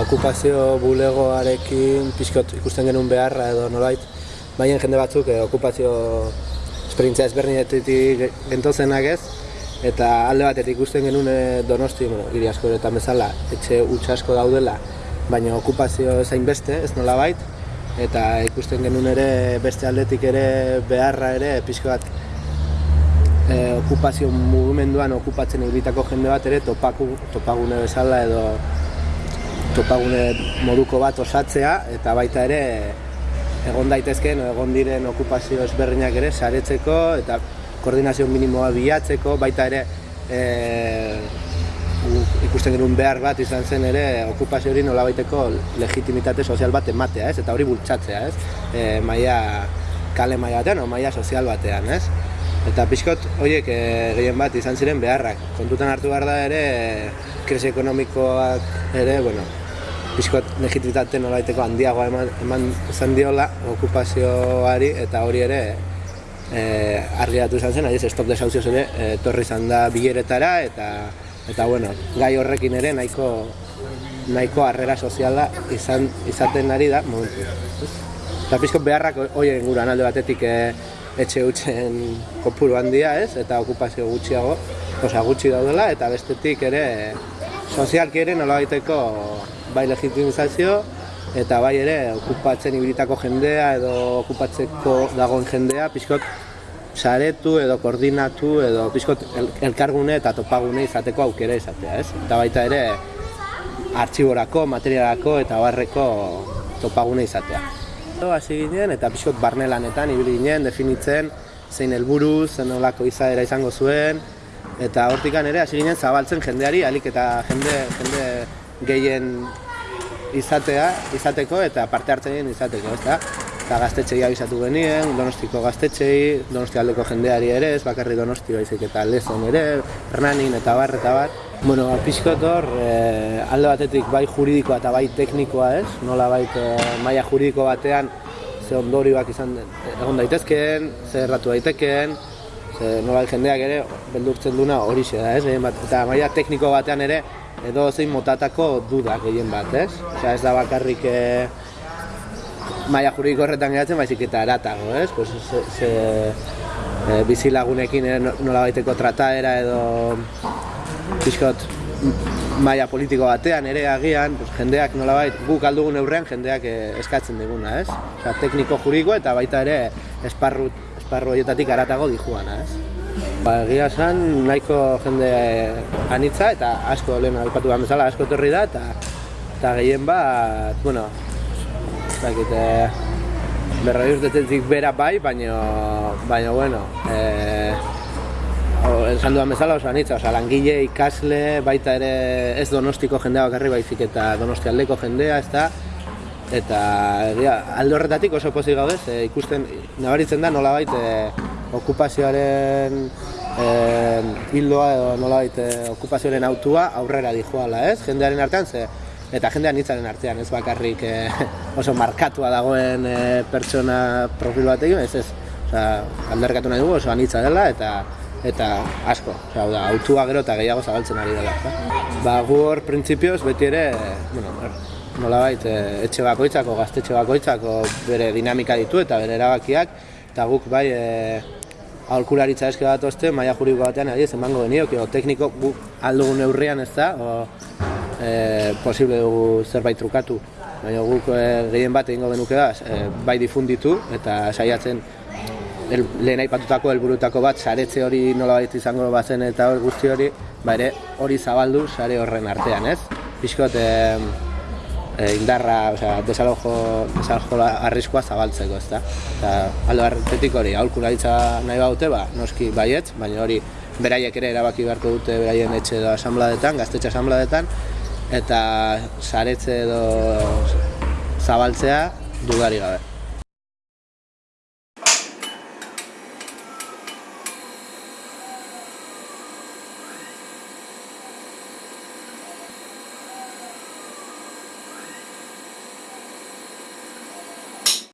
Okupazio bulegoarekin pixkot ikusten genuen beharra edo nolait, baina jende batzuk eh, okupazio esperientzia ezberdinetetik gentozenak ez, eta alde batetik ikusten genuen eh, donosti, bueno, hiri asko eta bezala, etxe utxe asko daudela, baina okupazio zain beste, ez nola eta ikusten genuen ere beste aldetik ere beharra ere pixko bat eh, okupazio mugimenduan okupatzen egitako jende bat ere topaku, topagune bezala edo topagune moduko bat osatzea eta baita ere egon daitezkeen egon diren okupazio ezberdinak ere saretzeko eta koordinazio minimoa bilatzeko baita ere e, ikusten genuen behar bat izan zen ere okupazio hori nolabaiteko legitimitate sozial bat ematea, ez? Eta hori bultzatzea, ez? E, maia kale maia batean o maia sozial batean, ez? Eta pixkot horiek e, gehien bat izan ziren beharrak. Kontutan hartu behar da ere krisi ekonomikoak ere, bueno, pixkot legitimitate nolaiteko handiagoa eman, eman izan diola okupazioari eta hori ere e, argiatu izan zen, adiz, stop desauzioz ere e, torri izan da bileretara eta eta bueno, gai horrekin ere nahiko nahiko harrera soziala izan izaten ari da momentu. Eta pixkot beharrak hori inguruan alde batetik e, etxe hutzen kopuru handia ez, eta okupazio gutxiago, osa gutxi daudela, eta bestetik ere sozialki ere nola bai legitimizazio eta bai ere okupatzen ibilitako jendea edo okupatzeko dagoen jendea pixkot saretu edo koordinatu edo pixkot elkargune eta topagune izateko aukera izatea, ez? Eta baita ere artxiborako, materialako eta barreko topagune izatea. Hasi ginen eta pixkot barnelanetan ibili ginen definitzen zein helburu, zen olako izaera izango zuen eta hortikan ere hasi ginen zabaltzen jendeari alik eta jende, jende gehien izatea, izateko eta parte hartzen izateko, ez da? Eta gaztetxei abizatu genien, donostiko gaztetxei, donosti aldeko jendeari ere, ez bakarri donosti baizik eta lezon ere, hernanin eta bar eta bar. Bueno, ba, e, alde batetik bai juridikoa eta bai teknikoa ez, nola bai e, maila juridiko batean ze ondorioak izan egon daitezkeen, ze erratu daitekeen, ze nola jendeak ere beldurtzen duna hori da ez, eta maila tekniko batean ere edo zein motatako duda gehien bat, ez? Osea, ez da bakarrik e, maia juridiko horretan geratzen, baizik eta eratago, ez? Pues, ze, ze, e, bizilagunekin nola baiteko trataera edo pixkot maia politiko batean ere agian, pues, jendeak nola bait, guk aldugun eurrean jendeak eskatzen diguna, ez? Osea, tekniko juridiko eta baita ere esparru, esparru horietatik aratago dijuana, ez? Ba, egia esan, nahiko jende anitza eta asko lehen alpatu behar bezala asko etorri da eta eta gehien bat, bueno, zakit, e, berroi urtetetik bera bai, baina, baina, bueno, e, esan duan bezala oso anitza, oza, langile, ikasle, baita ere ez donostiko jendea bakarri baizik eta donosti aldeko jendea, ez da, eta egia, alde horretatik oso pozik gaudez, e, ikusten, nabaritzen da nola baita, okupazioaren eh, hildoa edo nolabait eh, okupazioaren autua aurrera dijoala, ez? Jendearen artean ze eta jendean hitzaren artean, ez bakarrik eh, oso markatua dagoen eh, pertsona profil batekin, ez ez. Osea, alderkatu nahi dugu oso anitza dela eta eta asko, osea, da, autua gero eta gehiago zabaltzen ari dela, Ba, gu hor printzipioz beti ere, bueno, nolabait, eh, etxe bakoitzako, gaztetxe bakoitzako bere dinamika ditu eta bere erabakiak, eta guk bai e, aholkularitza eske bat oste, maia juridiko batean ari ez emango genio, tekniko gu aldugun neurrian ez da, o, e, posible dugu zerbait trukatu. Baina guk e, gehien bat egingo genuke da, e, bai difunditu eta saiatzen el, lehen aipatutako helburutako bat saretze hori nola baita izango bazen eta hori guzti hori, ba ere hori zabaldu sare horren artean, ez? Piskot, e, indarra, osea, desalojo, desalojo arriskoa zabaltzeko, ezta? Eta aldo hartetik hori, aholkularitza nahi baute, ba, noski baietz, baina hori beraiek ere erabaki beharko dute beraien etxe edo asambladetan, gaztetxe asambladetan, eta saretze edo zabaltzea dudari gabe.